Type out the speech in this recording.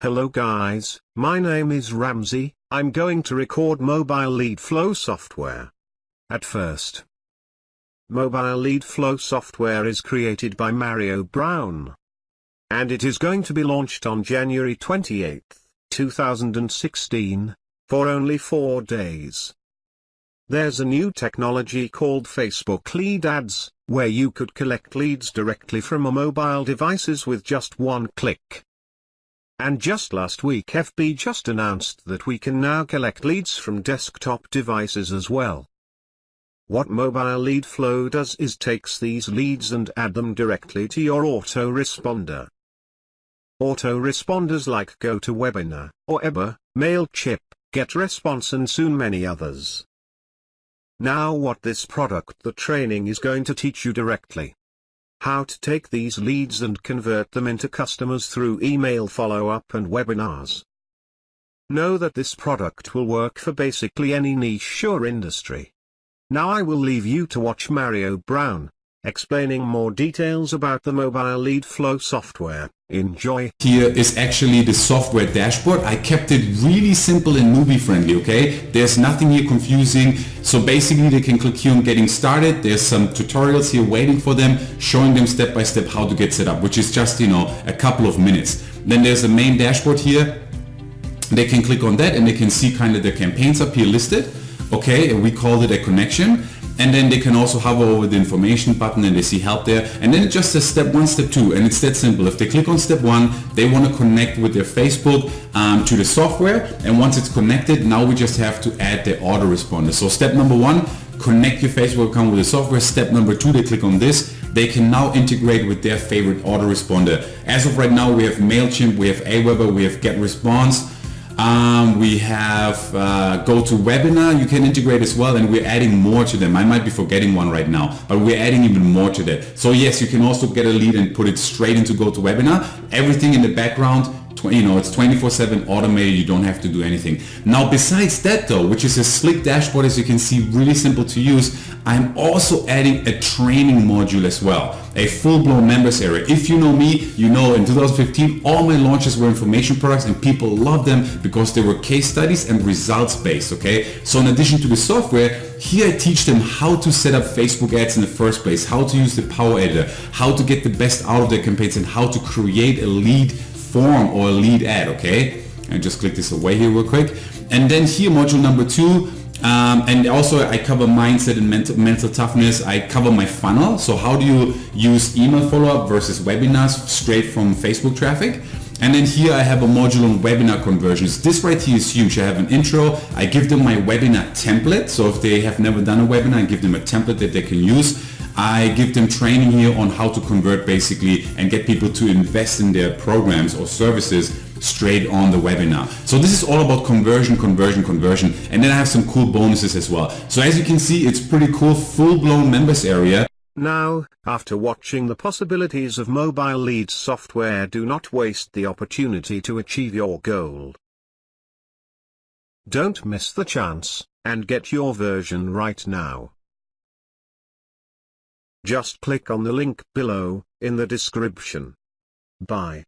Hello guys, my name is Ramsey, I'm going to record mobile lead flow software. At first, mobile lead flow software is created by Mario Brown. And it is going to be launched on January 28, 2016, for only 4 days. There's a new technology called Facebook Lead Ads, where you could collect leads directly from a mobile devices with just one click. And just last week FB just announced that we can now collect leads from desktop devices as well. What Mobile Lead Flow does is takes these leads and add them directly to your autoresponder. Autoresponders like GoToWebinar, or Aweber, MailChimp, GetResponse and soon many others. Now what this product the training is going to teach you directly how to take these leads and convert them into customers through email follow-up and webinars. Know that this product will work for basically any niche or industry. Now I will leave you to watch Mario Brown, explaining more details about the mobile lead flow software. Enjoy. Here is actually the software dashboard. I kept it really simple and newbie friendly, okay? There's nothing here confusing. So basically they can click here on getting started. There's some tutorials here waiting for them, showing them step by step how to get set up, which is just, you know, a couple of minutes. Then there's the main dashboard here. They can click on that and they can see kind of the campaigns up here listed. Okay, we called it a connection and then they can also hover over the information button and they see help there. And then it just says step one step two. And it's that simple. If they click on step one they want to connect with their Facebook um, to the software. And once it's connected now we just have to add the autoresponder. So step number one connect your Facebook account with the software. Step number two they click on this. They can now integrate with their favorite autoresponder. As of right now we have MailChimp we have Aweber we have GetResponse um, we have uh, GoToWebinar you can integrate as well and we're adding more to them. I might be forgetting one right now, but we're adding even more to that. So yes, you can also get a lead and put it straight into GoToWebinar. Everything in the background you know, it's 24-7 automated, you don't have to do anything. Now besides that though, which is a slick dashboard as you can see, really simple to use, I'm also adding a training module as well, a full-blown members area. If you know me, you know in 2015 all my launches were information products and people loved them because they were case studies and results based, okay? So in addition to the software, here I teach them how to set up Facebook ads in the first place, how to use the Power Editor, how to get the best out of their campaigns and how to create a lead form or lead ad, okay? And just click this away here real quick. And then here, module number two, um, and also I cover mindset and mental, mental toughness. I cover my funnel. So how do you use email follow-up versus webinars straight from Facebook traffic? And then here I have a module on webinar conversions. This right here is huge. I have an intro. I give them my webinar template. So if they have never done a webinar, I give them a template that they can use. I give them training here on how to convert basically and get people to invest in their programs or services straight on the webinar. So this is all about conversion, conversion, conversion. And then I have some cool bonuses as well. So as you can see, it's pretty cool, full-blown members area. Now, after watching the possibilities of mobile lead software do not waste the opportunity to achieve your goal. Don't miss the chance, and get your version right now. Just click on the link below, in the description. Bye.